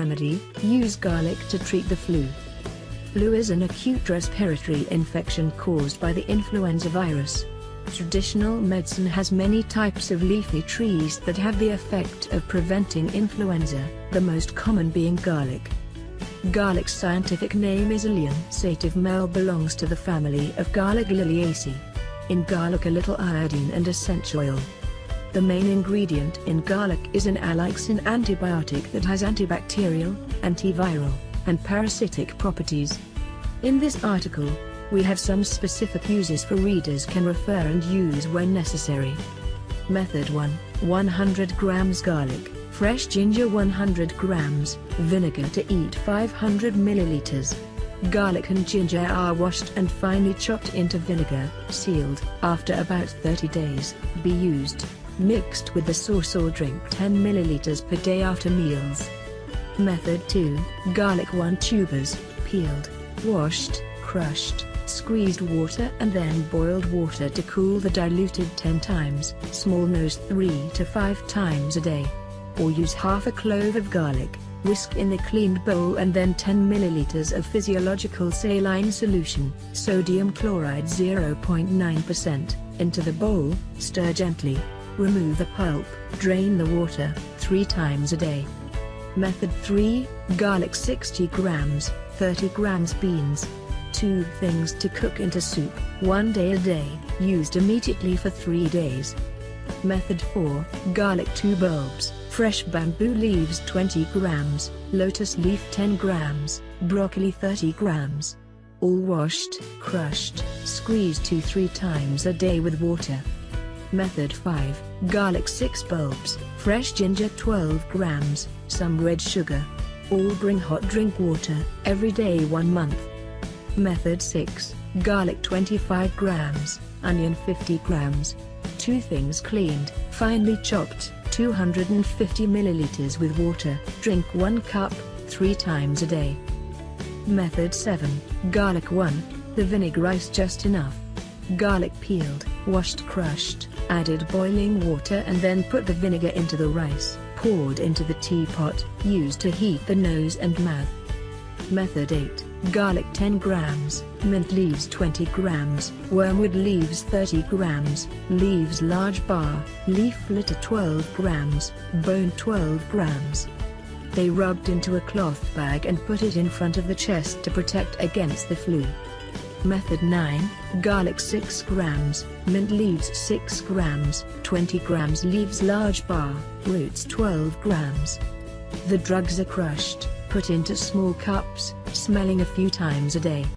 remedy, use garlic to treat the flu. Flu is an acute respiratory infection caused by the influenza virus. Traditional medicine has many types of leafy trees that have the effect of preventing influenza, the most common being garlic. Garlic's scientific name is Allium sativum L belongs to the family of garlic liliaceae. In garlic a little iodine and essential oil. The main ingredient in garlic is an allicin antibiotic that has antibacterial, antiviral, and parasitic properties. In this article, we have some specific uses for readers can refer and use when necessary. Method 1, 100 grams garlic, fresh ginger 100 grams, vinegar to eat 500 milliliters. Garlic and ginger are washed and finely chopped into vinegar, sealed. After about 30 days, be used, mixed with the sauce or drink 10 milliliters per day after meals. Method 2, garlic 1 tubers, peeled, washed, crushed, squeezed water and then boiled water to cool the diluted 10 times, small nose 3 to 5 times a day. Or use half a clove of garlic, whisk in the cleaned bowl and then 10 milliliters of physiological saline solution, sodium chloride 0.9%, into the bowl, stir gently. Remove the pulp, drain the water, 3 times a day. Method 3, garlic 60 grams, 30 grams beans. 2 things to cook into soup, 1 day a day, used immediately for 3 days. Method 4, garlic 2 bulbs, fresh bamboo leaves 20 grams, lotus leaf 10 grams, broccoli 30 grams. All washed, crushed, squeezed 2-3 times a day with water. Method 5, garlic 6 bulbs, fresh ginger 12 grams, some red sugar. All bring hot drink water, every day 1 month. Method 6, garlic 25 grams, onion 50 grams. 2 things cleaned, finely chopped, 250 milliliters with water, drink 1 cup, 3 times a day. Method 7, garlic 1, the vinegar ice just enough. Garlic peeled, washed crushed, added boiling water and then put the vinegar into the rice, poured into the teapot, used to heat the nose and mouth. Method 8, garlic 10 grams, mint leaves 20 grams, wormwood leaves 30 grams, leaves large bar, leaf litter 12 grams, bone 12 grams. They rubbed into a cloth bag and put it in front of the chest to protect against the flu. Method 9, garlic 6 grams, mint leaves 6 grams, 20 grams leaves large bar, roots 12 grams. The drugs are crushed, put into small cups, smelling a few times a day.